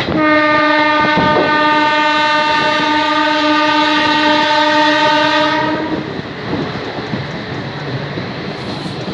Ha.